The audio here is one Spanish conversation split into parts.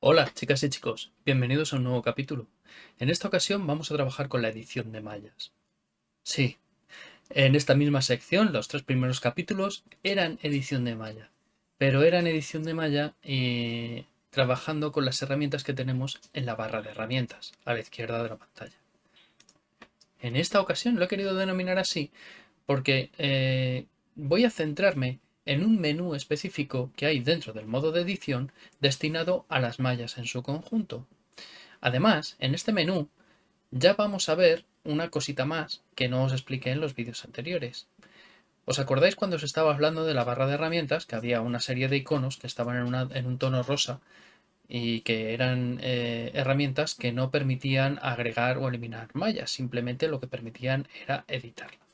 Hola chicas y chicos, bienvenidos a un nuevo capítulo. En esta ocasión vamos a trabajar con la edición de mallas. Sí, en esta misma sección los tres primeros capítulos eran edición de malla, pero eran edición de malla y trabajando con las herramientas que tenemos en la barra de herramientas, a la izquierda de la pantalla. En esta ocasión lo he querido denominar así porque eh, voy a centrarme en un menú específico que hay dentro del modo de edición destinado a las mallas en su conjunto. Además, en este menú ya vamos a ver una cosita más que no os expliqué en los vídeos anteriores. ¿Os acordáis cuando os estaba hablando de la barra de herramientas que había una serie de iconos que estaban en, un tono rosa y que eran eh, herramientas que no permitían agregar o eliminar mallas, simplemente lo que permitían era editarlas?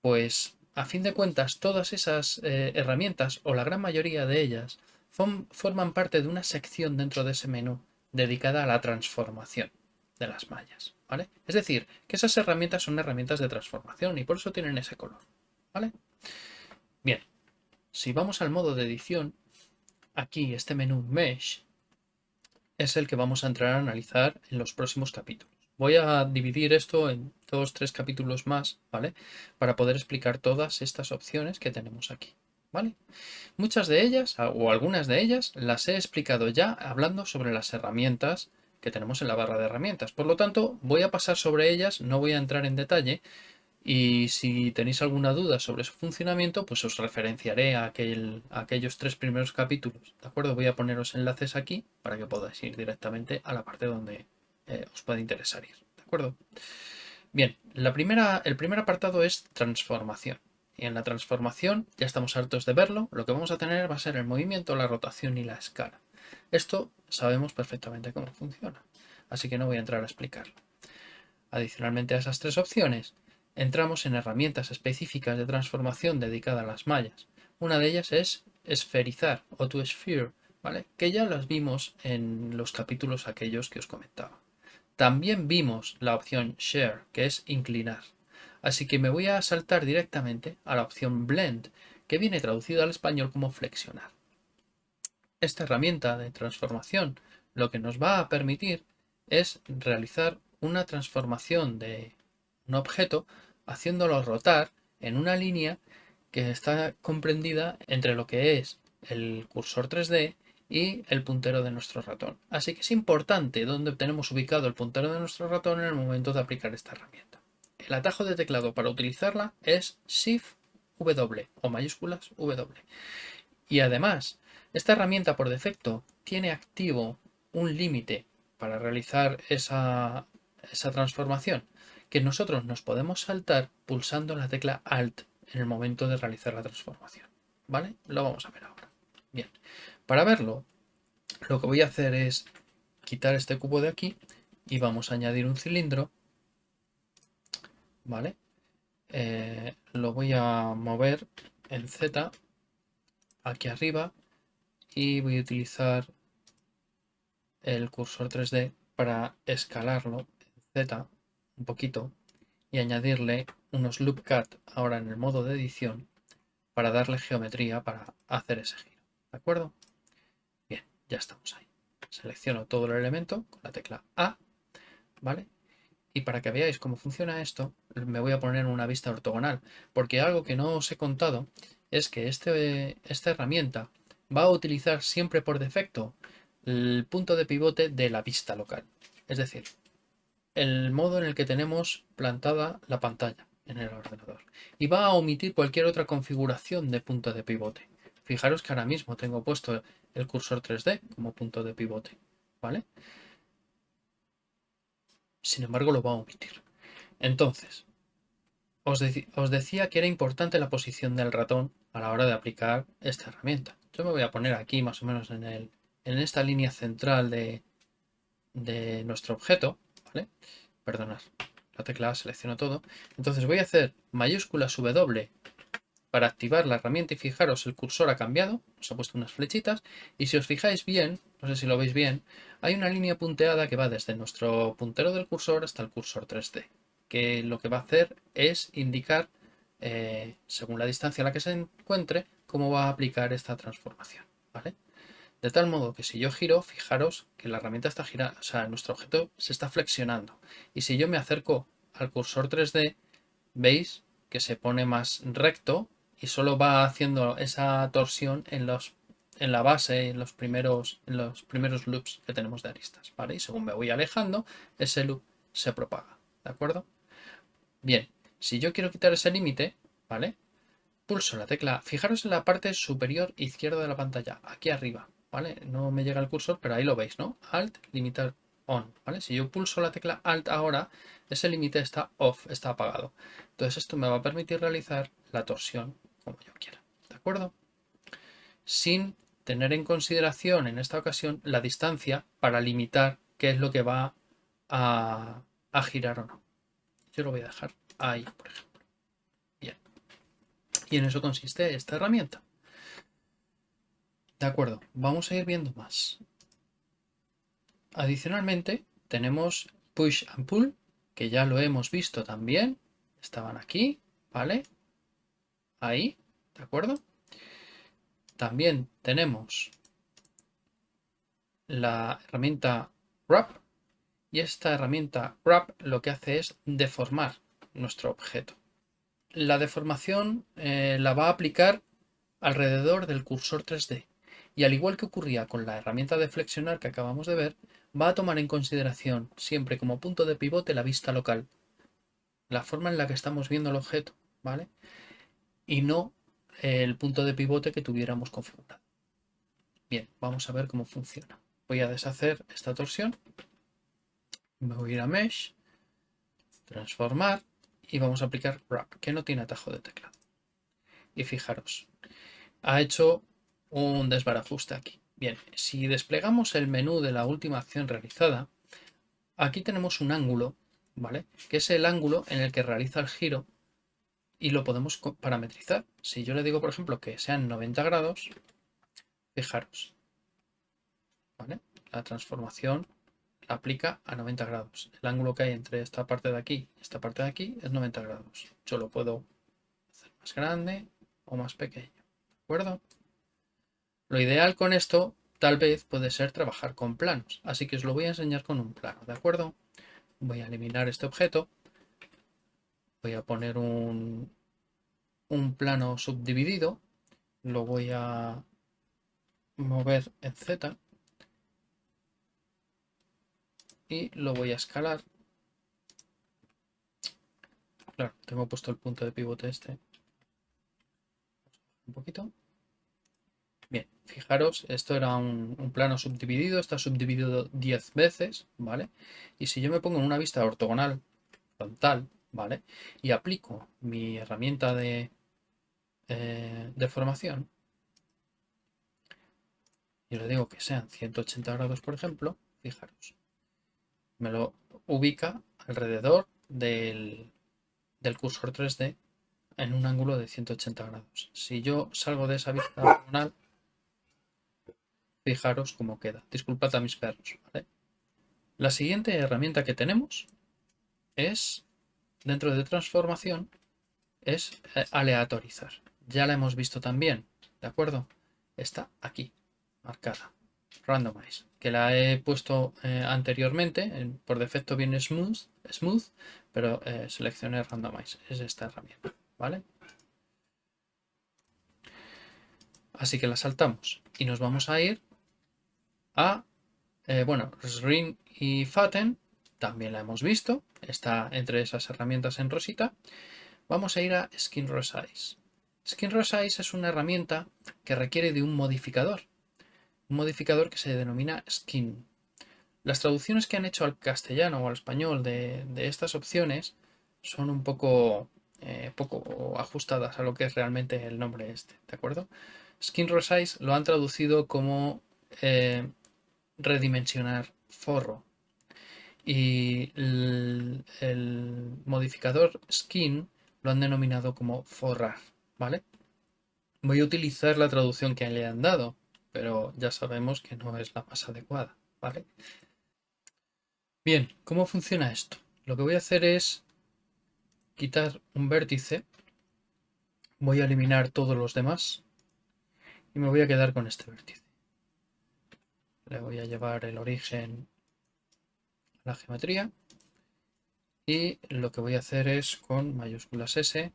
Pues a fin de cuentas todas esas eh, herramientas o la gran mayoría de ellas forman parte de una sección dentro de ese menú dedicada a la transformación de las mallas. ¿vale? Es decir, que esas herramientas son herramientas de transformación y por eso tienen ese color. ¿vale? Bien, si vamos al modo de edición, aquí este menú Mesh es el que vamos a entrar a analizar en los próximos capítulos. Voy a dividir esto en dos, tres capítulos más, ¿vale? Para poder explicar todas estas opciones que tenemos aquí, ¿vale? Muchas de ellas, o algunas de ellas, las he explicado ya hablando sobre las herramientas que tenemos en la barra de herramientas. Por lo tanto, voy a pasar sobre ellas, no voy a entrar en detalle, y si tenéis alguna duda sobre su funcionamiento, pues os referenciaré a, aquel, aquellos tres primeros capítulos, ¿de acuerdo? Voy a poneros enlaces aquí para que podáis ir directamente a la parte donde eh, os puede interesar ir, ¿de acuerdo? Bien, la primera, el primer apartado es transformación. Y en la transformación, ya estamos hartos de verlo, lo que vamos a tener va a ser el movimiento, la rotación y la escala. Esto sabemos perfectamente cómo funciona, así que no voy a entrar a explicarlo. Adicionalmente a esas tres opciones, entramos en herramientas específicas de transformación dedicadas a las mallas. Una de ellas es esferizar o to sphere, ¿vale? que ya las vimos en los capítulos aquellos que os comentaba. También vimos la opción Share, que es inclinar. Así que me voy a saltar directamente a la opción Blend, que viene traducida al español como flexionar. Esta herramienta de transformación lo que nos va a permitir es realizar una transformación de un objeto haciéndolo rotar en una línea que está comprendida entre lo que es el cursor 3D y el puntero de nuestro ratón. Así que es importante dónde tenemos ubicado el puntero de nuestro ratón en el momento de aplicar esta herramienta. El atajo de teclado para utilizarla es Shift W o mayúsculas W. Y además, esta herramienta por defecto tiene activo un límite para realizar esa, esa transformación que nosotros nos podemos saltar pulsando la tecla Alt en el momento de realizar la transformación. ¿Vale? Lo vamos a ver ahora. Bien, para verlo, lo que voy a hacer es quitar este cubo de aquí y vamos a añadir un cilindro. ¿Vale? Eh, lo voy a mover en Z aquí arriba y voy a utilizar el cursor 3D para escalarlo en Z un poquito y añadirle unos loop cut ahora en el modo de edición para darle geometría para hacer ese giro. ¿De acuerdo? Ya estamos ahí. Selecciono todo el elemento con la tecla A, ¿vale? Y para que veáis cómo funciona esto, me voy a poner una vista ortogonal, porque algo que no os he contado es que este, esta herramienta va a utilizar siempre por defecto el punto de pivote de la vista local. Es decir, el modo en el que tenemos plantada la pantalla en el ordenador. Y va a omitir cualquier otra configuración de punto de pivote. Fijaros que ahora mismo tengo puesto el cursor 3D como punto de pivote. ¿Vale? Sin embargo, lo va a omitir. Entonces, os, os, decía que era importante la posición del ratón a la hora de aplicar esta herramienta. Yo me voy a poner aquí más o menos en, el, en esta línea central de, de nuestro objeto ¿vale? Perdonad, la tecla selecciono todo. Entonces voy a hacer mayúsculas W para activar la herramienta y fijaros, el cursor ha cambiado, os ha puesto unas flechitas y si os fijáis bien, no sé si lo veis bien, hay una línea punteada que va desde nuestro puntero del cursor hasta el cursor 3D, que lo que va a hacer es indicar eh, según la distancia a la que se encuentre, cómo va a aplicar esta transformación. De tal modo que si yo giro, fijaros que la herramienta está girando, o sea, nuestro objeto se está flexionando. Y si yo me acerco al cursor 3D, veis que se pone más recto y solo va haciendo esa torsión en, los, en la base, en los, primeros, en los primeros loops que tenemos de aristas, ¿vale? Y según me voy alejando, ese loop se propaga, ¿de acuerdo? Bien, si yo quiero quitar ese límite, ¿vale? Pulso la tecla, fijaros en la parte superior izquierda de la pantalla, aquí arriba, ¿vale? No me llega el cursor, pero ahí lo veis, ¿no? Alt, limitar on, ¿vale? Si yo pulso la tecla Alt ahora, ese límite está off, está apagado. Entonces esto me va a permitir realizar la torsión como yo quiera, ¿de acuerdo? Sin tener en consideración en esta ocasión la distancia para limitar qué es lo que va a, girar o no. Yo lo voy a dejar ahí, por ejemplo. Bien. Y en eso consiste esta herramienta. De acuerdo, vamos a ir viendo más. Adicionalmente, tenemos push and pull, que ya lo hemos visto también. Estaban aquí, ¿vale? Ahí, ¿de acuerdo? También tenemos la herramienta wrap y esta herramienta wrap lo que hace es deformar nuestro objeto. La deformación eh, la va a aplicar alrededor del cursor 3D y al igual que ocurría con la herramienta de flexionar que acabamos de ver, va a tomar en consideración siempre como punto de pivote la vista local, la forma en la que estamos viendo el objeto, ¿vale? Y no el punto de pivote que tuviéramos configurado. Bien, vamos a ver cómo funciona. Voy a deshacer esta torsión. Me voy a ir a Mesh, transformar y vamos a aplicar Wrap, que no tiene atajo de teclado. Y fijaros, ha hecho un desbarajuste aquí. Bien, si desplegamos el menú de la última acción realizada, aquí tenemos un ángulo, ¿vale? Que es el ángulo en el que realiza el giro y lo podemos parametrizar. Si yo le digo, por ejemplo, que sean 90 grados, fijaros. La transformación la aplica a 90 grados. El ángulo que hay entre esta parte de aquí y esta parte de aquí es 90 grados. Yo lo puedo hacer más grande o más pequeño, ¿de acuerdo? Lo ideal con esto tal vez puede ser trabajar con planos, así que os lo voy a enseñar con un plano, ¿de acuerdo? Voy a eliminar este objeto, voy a poner un, un plano subdividido, lo voy a mover en Z y lo voy a escalar. Claro, tengo puesto el punto de pivote este. Un poquito. Bien, fijaros, esto era un, plano subdividido, está subdividido 10 veces, ¿vale? Y si yo me pongo en una vista ortogonal frontal, ¿vale? Y aplico mi herramienta de eh, deformación, y le digo que sean 180 grados, por ejemplo, fijaros, me lo ubica alrededor del, del cursor 3D en un ángulo de 180 grados. Si yo salgo de esa vista ortogonal, Fijaros cómo queda. Disculpad a mis perros. La siguiente herramienta que tenemos es, dentro de transformación, es eh, aleatorizar. Ya la hemos visto también, ¿de acuerdo? Está aquí, marcada. Randomize, que la he puesto eh, anteriormente. por defecto viene smooth, smooth pero eh, seleccioné randomize. Es esta herramienta, ¿vale? Así que la saltamos y nos vamos a ir a, eh, bueno, y Faten, también la hemos visto, está entre esas herramientas en rosita. Vamos a ir a Skin Resize. Skin Resize es una herramienta que requiere de un modificador, un modificador que se denomina Skin. Las traducciones que han hecho al castellano o al español de, estas opciones son un poco, eh, poco ajustadas a lo que es realmente el nombre este, ¿de acuerdo? Skin Resize lo han traducido como eh, redimensionar forro. Y el, modificador skin lo han denominado como forrar, ¿vale? Voy a utilizar la traducción que le han dado, pero ya sabemos que no es la más adecuada, ¿vale? Bien, ¿cómo funciona esto? Lo que voy a hacer es quitar un vértice Voy a eliminar todos los demás y me voy a quedar con este vértice. Le voy a llevar el origen la geometría y lo que voy a hacer es con mayúsculas S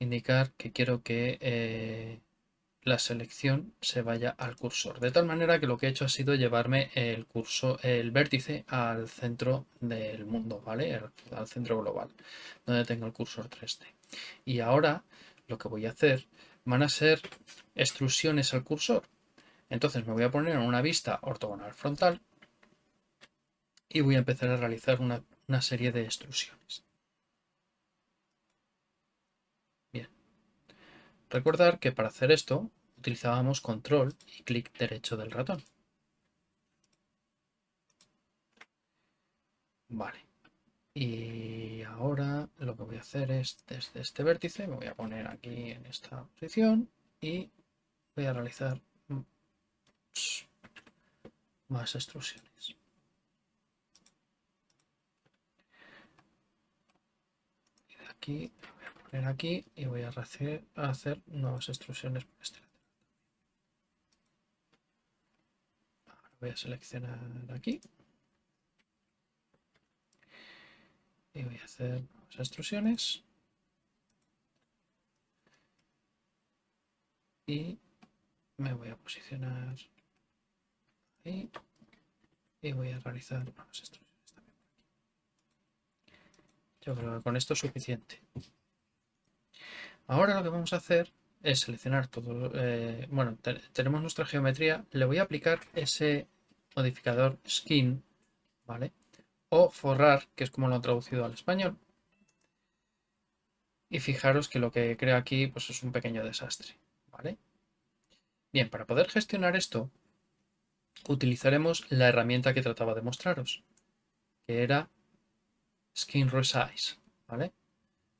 indicar que quiero que eh, la selección se vaya al cursor. De tal manera que lo que he hecho ha sido llevarme el curso, el vértice al centro del mundo, ¿vale? al centro global, donde tengo el cursor 3D. Y ahora lo que voy a hacer van a ser extrusiones al cursor. Entonces me voy a poner en una vista ortogonal frontal y voy a empezar a realizar una, serie de extrusiones. Recordar que para hacer esto utilizábamos control y clic derecho del ratón. Vale. Y ahora lo que voy a hacer es desde este vértice, me voy a poner aquí en esta posición y voy a realizar más extrusiones. Y de aquí aquí y voy a hacer, hacer nuevas extrusiones por este lado. Ahora voy a seleccionar aquí. Y voy a hacer nuevas extrusiones y me voy a posicionar ahí. Y voy a realizar nuevas extrusiones Yo creo que con esto es suficiente. Ahora lo que vamos a hacer es seleccionar todo, eh, bueno, tenemos nuestra geometría, le voy a aplicar ese modificador skin, ¿vale? O forrar, que es como lo han traducido al español. Y fijaros que lo que crea aquí pues es un pequeño desastre, ¿vale? Bien, para poder gestionar esto, utilizaremos la herramienta que trataba de mostraros, que era Skin Resize, ¿vale?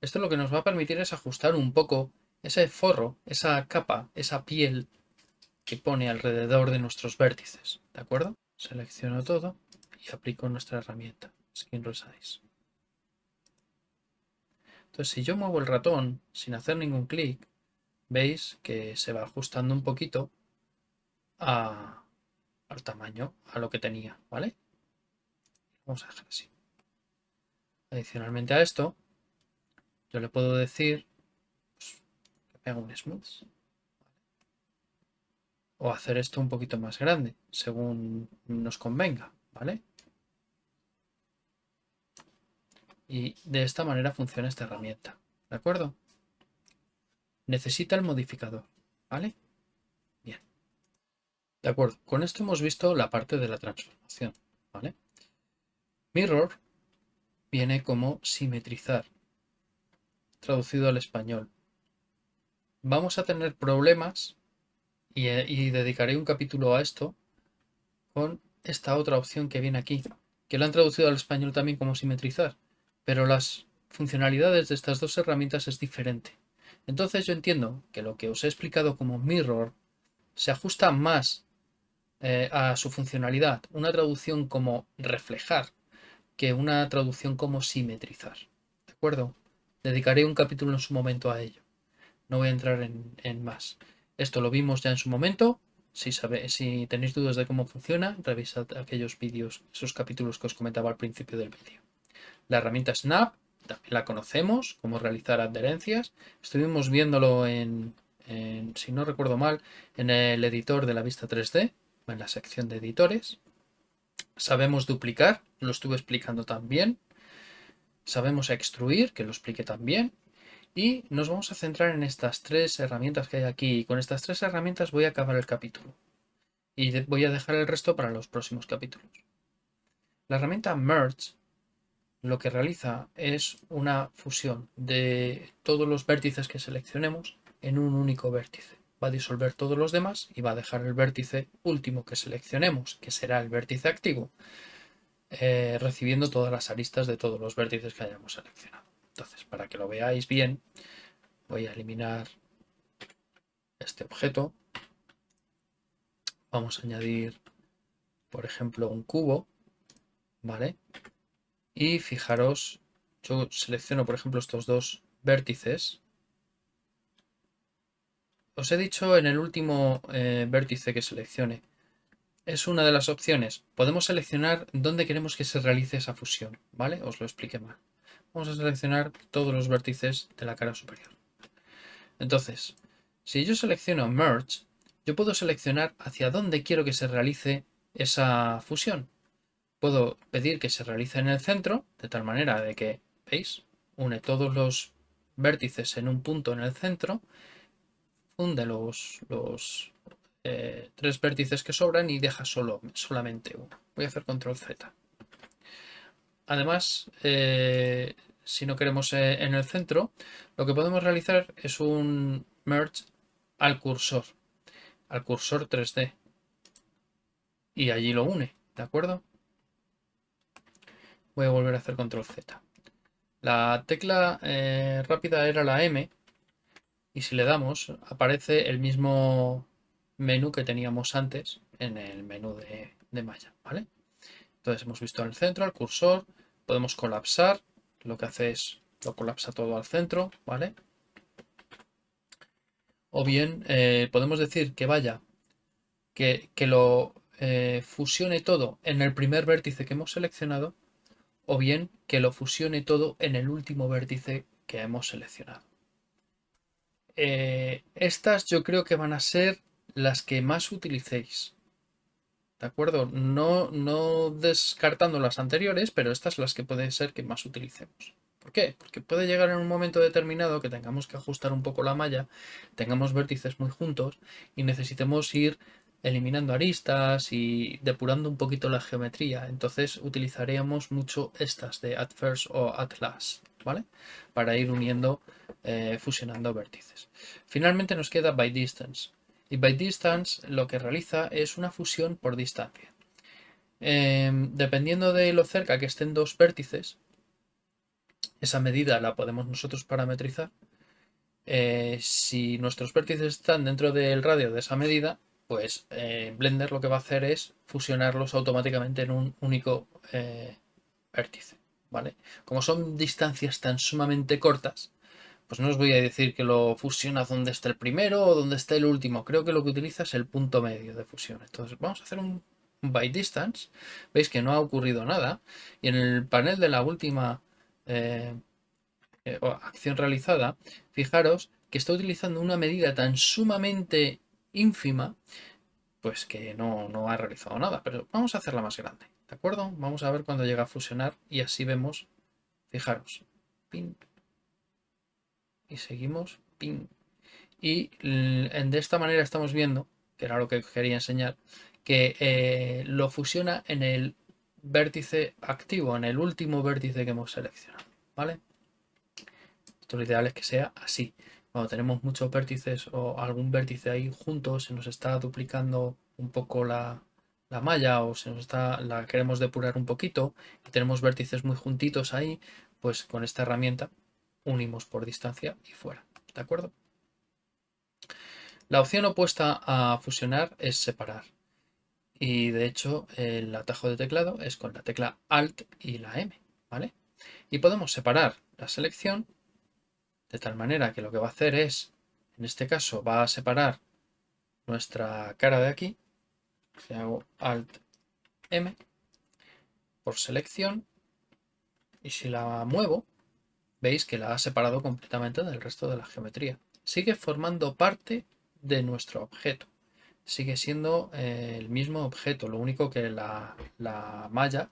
Esto lo que nos va a permitir es ajustar un poco ese forro, esa capa, esa piel que pone alrededor de nuestros vértices. ¿De acuerdo? Selecciono todo y aplico nuestra herramienta, Skin Resize. Entonces, si yo muevo el ratón sin hacer ningún clic, veis que se va ajustando un poquito al tamaño, a lo que tenía, ¿vale? Vamos a dejar así. Adicionalmente a esto, yo le puedo decir pues, que pega un smooth. O hacer esto un poquito más grande, según nos convenga, ¿vale? Y de esta manera funciona esta herramienta, ¿de acuerdo? Necesita el modificador, ¿vale? Bien. De acuerdo, con esto hemos visto la parte de la transformación, ¿vale? Mirror viene como simetrizar traducido al español. Vamos a tener problemas eh, y, dedicaré un capítulo a esto con esta otra opción que viene aquí, que lo han traducido al español también como simetrizar, pero las funcionalidades de estas dos herramientas es diferente. Entonces yo entiendo que lo que os he explicado como mirror se ajusta más eh, a su funcionalidad, una traducción como reflejar, que una traducción como simetrizar. ¿De acuerdo? Dedicaré un capítulo en su momento a ello. No voy a entrar en, más. Esto lo vimos ya en su momento. Si, si tenéis dudas de cómo funciona, revisad aquellos vídeos, esos capítulos que os comentaba al principio del vídeo. La herramienta Snap también la conocemos, cómo realizar adherencias. Estuvimos viéndolo en, si no recuerdo mal, en el editor de la vista 3D, en la sección de editores. Sabemos duplicar, lo estuve explicando también. Sabemos extruir, que lo expliqué también. Y nos vamos a centrar en estas tres herramientas que hay aquí. Y con estas tres herramientas voy a acabar el capítulo. Y voy a dejar el resto para los próximos capítulos. La herramienta Merge lo que realiza es una fusión de todos los vértices que seleccionemos en un único vértice. Va a disolver todos los demás y va a dejar el vértice último que seleccionemos, que será el vértice activo, eh, recibiendo todas las aristas de todos los vértices que hayamos seleccionado. Entonces, para que lo veáis bien, voy a eliminar este objeto. Vamos a añadir, por ejemplo, un cubo, ¿vale? Y fijaros, yo selecciono, por ejemplo, estos dos vértices os he dicho en el último eh, vértice que seleccione, es una de las opciones. Podemos seleccionar dónde queremos que se realice esa fusión, ¿vale? Os lo expliqué mal. Vamos a seleccionar todos los vértices de la cara superior. Entonces, si yo selecciono Merge, yo puedo seleccionar hacia dónde quiero que se realice esa fusión. Puedo pedir que se realice en el centro, de tal manera de que, ¿veis? Une todos los vértices en un punto en el centro, funde los, los eh, tres vértices que sobran y deja solo, solamente uno. Voy a hacer control Z. Además, eh, si no queremos eh, en el centro, lo que podemos realizar es un merge al cursor, al cursor 3D. Y allí lo une, ¿de acuerdo? Voy a volver a hacer control Z. La tecla rápida era la M y si le damos aparece el mismo menú que teníamos antes en el menú de, de malla, ¿vale? Entonces hemos visto en el centro el cursor, podemos colapsar, lo que hace es lo colapsa todo al centro, ¿vale? O bien eh, podemos decir que vaya, que, lo eh, fusione todo en el primer vértice que hemos seleccionado, o bien que lo fusione todo en el último vértice que hemos seleccionado. Eh, estas yo creo que van a ser las que más utilicéis. ¿De acuerdo? No, no descartando las anteriores, pero estas las que puede ser que más utilicemos. ¿Por qué? Porque puede llegar en un momento determinado que tengamos que ajustar un poco la malla, tengamos vértices muy juntos y necesitemos ir eliminando aristas y depurando un poquito la geometría. Entonces utilizaríamos mucho estas de at first o at last, ¿vale? Para ir uniendo, eh, fusionando vértices. Finalmente nos queda by distance. Y by distance lo que realiza es una fusión por distancia. Em, dependiendo de lo cerca que estén dos vértices, esa medida la podemos nosotros parametrizar. Eh, si nuestros vértices están dentro del radio de esa medida, pues eh, Blender lo que va a hacer es fusionarlos automáticamente en un único vértice. ¿Vale? Como son distancias tan sumamente cortas, pues no os voy a decir que lo fusiona donde está el primero o donde está el último. Creo que lo que utiliza es el punto medio de fusión. Entonces vamos a hacer un, by distance. Veis que no ha ocurrido nada. Y en el panel de la última eh, eh, acción realizada, fijaros que está utilizando una medida tan sumamente ínfima, pues que no, no ha realizado nada. Pero vamos a hacerla más grande. ¿De acuerdo? Vamos a ver cuando llega a fusionar y así vemos, fijaros, pin, y seguimos, ping. Y de esta manera estamos viendo, que era lo que quería enseñar, que eh, lo fusiona en el vértice activo, en el último vértice que hemos seleccionado, ¿vale? Esto lo ideal es que sea así. Cuando tenemos muchos vértices o algún vértice ahí juntos, se nos está duplicando un poco la, la malla o se nos está, la queremos depurar un poquito y tenemos vértices muy juntitos ahí, pues con esta herramienta unimos por distancia y fuera. ¿De acuerdo? La opción opuesta a fusionar es separar. Y de hecho el atajo de teclado es con la tecla Alt y la M. ¿vale? Y podemos separar la selección de tal manera que lo que va a hacer es, en este caso, va a separar nuestra cara de aquí. Si hago Alt M por selección y si la muevo, veis que la ha separado completamente del resto de la geometría. Sigue formando parte de nuestro objeto. Sigue siendo eh, el mismo objeto, lo único que la, malla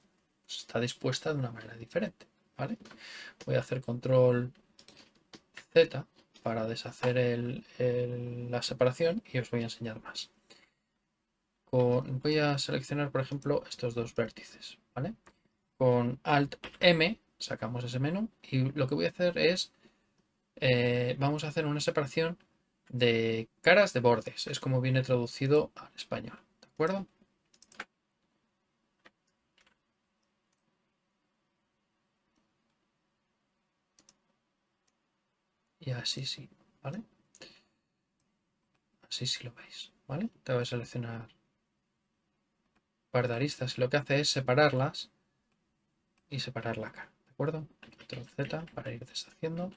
está dispuesta de una manera diferente. ¿vale? Voy a hacer control Z para deshacer la separación y os voy a enseñar más. Voy a seleccionar, por ejemplo, estos dos vértices. ¿vale? Con Alt M sacamos ese menú y lo que voy a hacer es, eh, vamos a hacer una separación de caras de bordes, es como viene traducido al español, ¿de acuerdo? Y así sí, ¿vale? Así sí lo veis, ¿vale? Te voy a seleccionar de aristas y lo que hace es separarlas y separar la cara acuerdo? Control Z para ir deshaciendo.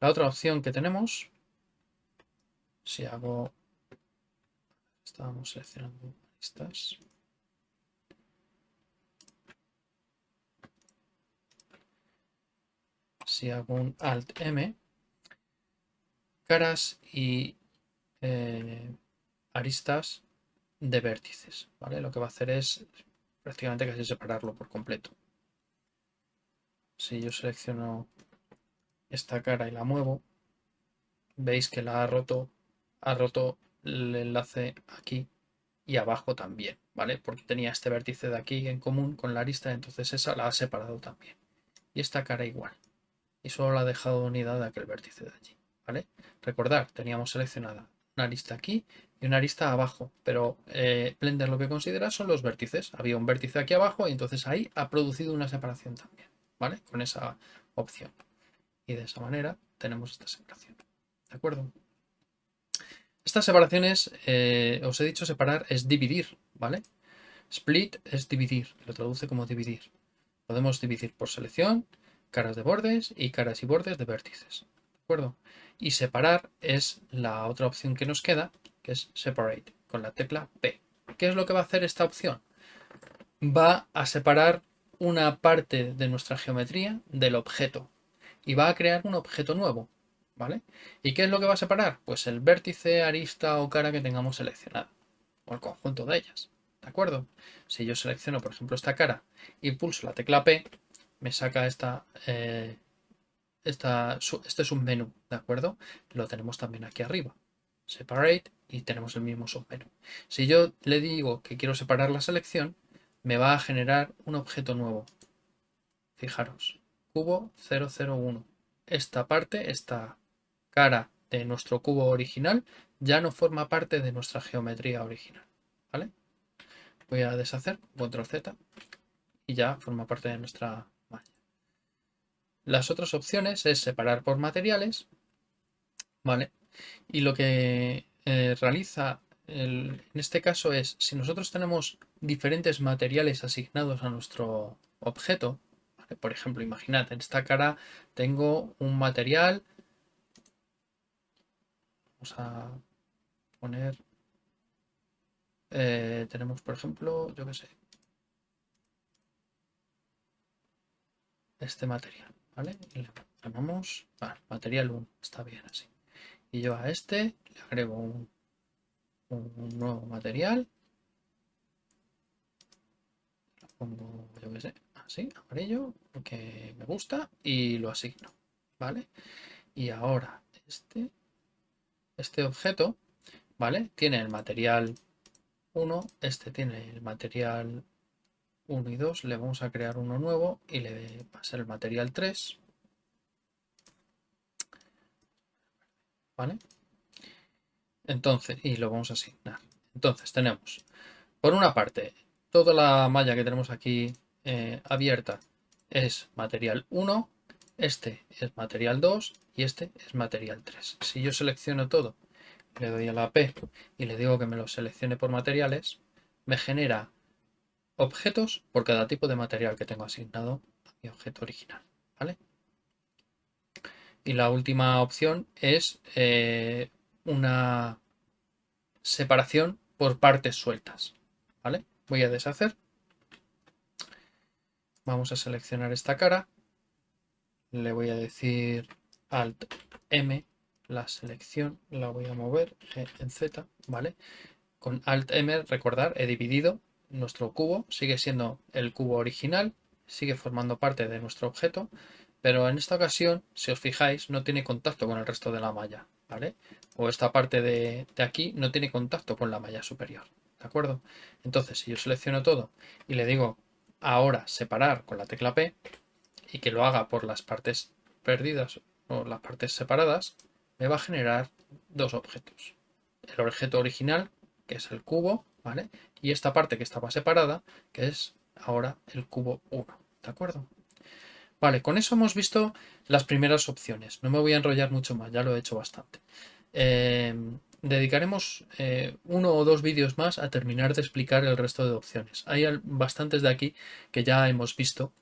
La otra opción que tenemos, si hago, estábamos seleccionando estas. Si hago un Alt M, caras y eh, aristas de vértices, ¿vale? Lo que va a hacer es prácticamente casi separarlo por completo. Si yo selecciono esta cara y la muevo, veis que la ha roto, ha roto el enlace aquí y abajo también, ¿vale? Porque tenía este vértice de aquí en común con la arista, entonces esa la ha separado también. Y esta cara igual. Y solo la ha dejado unida de aquel vértice de allí, ¿vale? Recordar, teníamos seleccionada una arista aquí y una arista abajo, pero eh, Blender lo que considera son los vértices. Había un vértice aquí abajo y entonces ahí ha producido una separación también, ¿vale? Con esa opción. Y de esa manera tenemos esta separación, ¿de acuerdo? Estas separaciones, eh, os he dicho separar es dividir, ¿vale? Split es dividir, lo traduce como dividir. Podemos dividir por selección, caras de bordes y caras y bordes de vértices, ¿de acuerdo? Y separar es la otra opción que nos queda, que es Separate, con la tecla P. ¿Qué es lo que va a hacer esta opción? Va a separar una parte de nuestra geometría del objeto y va a crear un objeto nuevo. ¿vale? ¿Y qué es lo que va a separar? Pues el vértice, arista o cara que tengamos seleccionado, o el conjunto de ellas, ¿de acuerdo? Si yo selecciono, por ejemplo, esta cara y pulso la tecla P, me saca esta, eh, esta, este submenú, ¿de acuerdo? Lo tenemos también aquí arriba, Separate, y tenemos el mismo submenú. Si yo le digo que quiero separar la selección, me va a generar un objeto nuevo. Fijaros, cubo 001. Esta parte, esta cara de nuestro cubo original ya no forma parte de nuestra geometría original. ¿vale? Voy a deshacer, control Z, y ya forma parte de nuestra. Las otras opciones es separar por materiales, ¿vale? Y lo que eh, realiza en este caso es, si nosotros tenemos diferentes materiales asignados a nuestro objeto, por ejemplo, imaginad, en esta cara tengo un material a poner, eh, tenemos por ejemplo, yo que sé, este material, ¿vale? Llamamos material 1, está bien así. Y yo a este le agrego un, un nuevo material. Lo yo que sé, así, amarillo, porque me gusta y lo asigno, ¿vale? Y ahora este este objeto, ¿vale? Tiene el material 1, este tiene el material 1 y 2, le vamos a crear uno nuevo y le va el material 3. ¿Vale? Entonces, y lo vamos a asignar. Entonces tenemos, por una parte, toda la malla que tenemos aquí eh, abierta es material 1, este es material 2 y este es material 3. Si yo selecciono todo, le doy a la P y le digo que me lo seleccione por materiales, me genera objetos por cada tipo de material que tengo asignado a mi objeto original. ¿vale? Y la última opción es eh, una separación por partes sueltas. ¿vale? Voy a deshacer. Vamos a seleccionar esta cara. Le voy a decir Alt M, la selección la voy a mover en Z, ¿vale? Con Alt M, recordar, he dividido nuestro cubo, sigue siendo el cubo original, sigue formando parte de nuestro objeto, pero en esta ocasión, si os fijáis, no tiene contacto con el resto de la malla, ¿vale? O esta parte de, de aquí no tiene contacto con la malla superior, ¿de acuerdo? Entonces, si yo selecciono todo y le digo ahora separar con la tecla P y que lo haga por las partes perdidas o las partes separadas, me va a generar dos objetos. El objeto original, que es el cubo, ¿vale? Y esta parte que estaba separada, que es ahora el cubo 1, ¿de acuerdo? Vale, con eso hemos visto las primeras opciones. No me voy a enrollar mucho más, ya lo he hecho bastante. Em, dedicaremos eh, uno o dos vídeos más a terminar de explicar el resto de opciones. Hay bastantes de aquí que ya hemos visto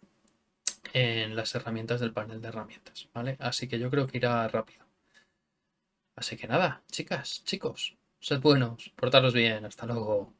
en las herramientas del panel de herramientas, ¿vale? Así que yo creo que irá rápido. Así que nada, chicas, chicos, sed buenos, portaros bien, hasta luego.